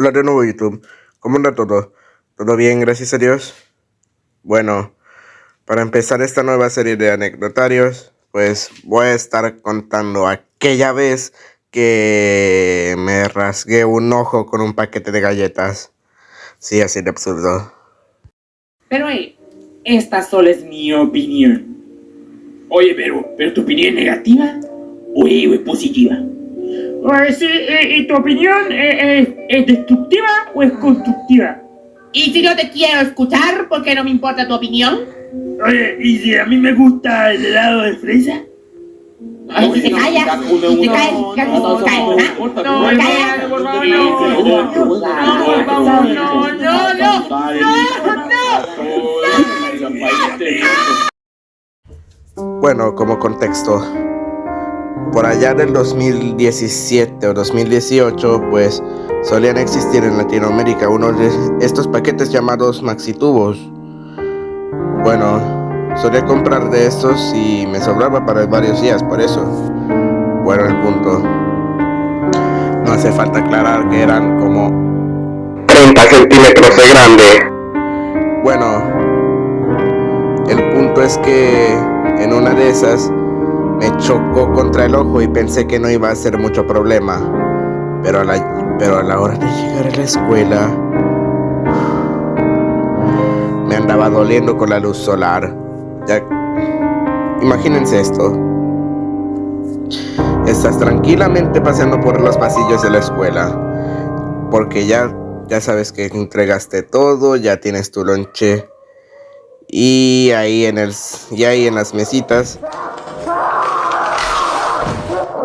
Hola de nuevo YouTube. ¿Cómo anda todo? ¿Todo bien? Gracias a Dios. Bueno, para empezar esta nueva serie de anecdotarios, pues voy a estar contando aquella vez que me rasgué un ojo con un paquete de galletas. Sí, así de absurdo. Pero hey, esta solo es mi opinión. Oye, pero, pero tu opinión es negativa o es positiva. Oye, sí, ¿y tu opinión eh, eh, es destructiva o es constructiva? Y si no te quiero escuchar, ¿por qué no me importa tu opinión? Oye, ¿y si a mí me gusta el helado de fresa? Ay, si te callas, te No, ¿ah? no, no. No, no, no, no, Bueno, como contexto, por allá del 2017 o 2018, pues solían existir en Latinoamérica unos de estos paquetes llamados maxitubos. Bueno, solía comprar de estos y me sobraba para varios días, por eso. Bueno, el punto. No hace falta aclarar que eran como 30 centímetros de grande. Bueno, el punto es que en una de esas me chocó contra el ojo y pensé que no iba a ser mucho problema. Pero a la, pero a la hora de llegar a la escuela me andaba doliendo con la luz solar. Imagínense esto. Estás tranquilamente paseando por los pasillos de la escuela. Porque ya, ya sabes que entregaste todo, ya tienes tu lonche. Y ahí en el y ahí en las mesitas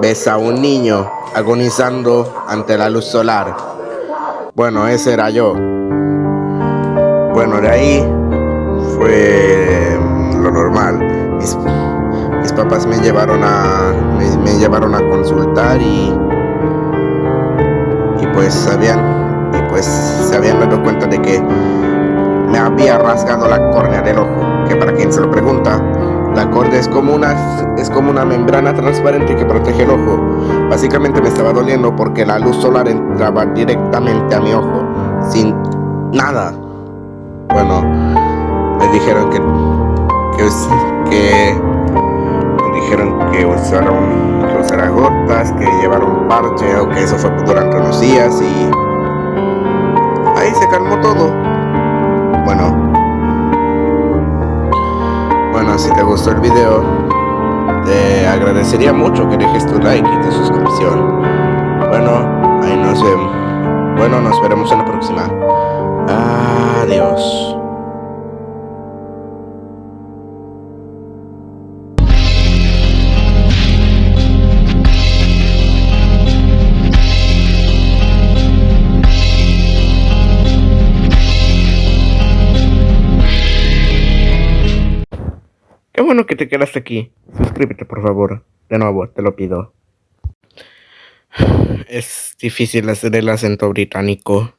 ves a un niño agonizando ante la luz solar. Bueno, ese era yo. Bueno, de ahí fue lo normal. Mis, papás me llevaron a me, me llevaron a consultar y y pues sabían y pues se habían dado cuenta de que me había rasgado la córnea del ojo, que para quien se lo pregunta, la córnea es como una es como una membrana transparente que protege el ojo. Básicamente me estaba doliendo porque la luz solar entraba directamente a mi ojo sin nada. Bueno, me dijeron que que, que dijeron que que usara gotas, que llevara un parche, aunque eso fue durante unos días y ahí se calmó todo. Si te gustó el video, te agradecería mucho que dejes tu like y tu suscripción. Bueno, ahí nos vemos. Bueno, nos veremos en la próxima. Adiós. Bueno que te quedaste aquí. Suscríbete, por favor. De nuevo, te lo pido. Es difícil hacer el acento británico.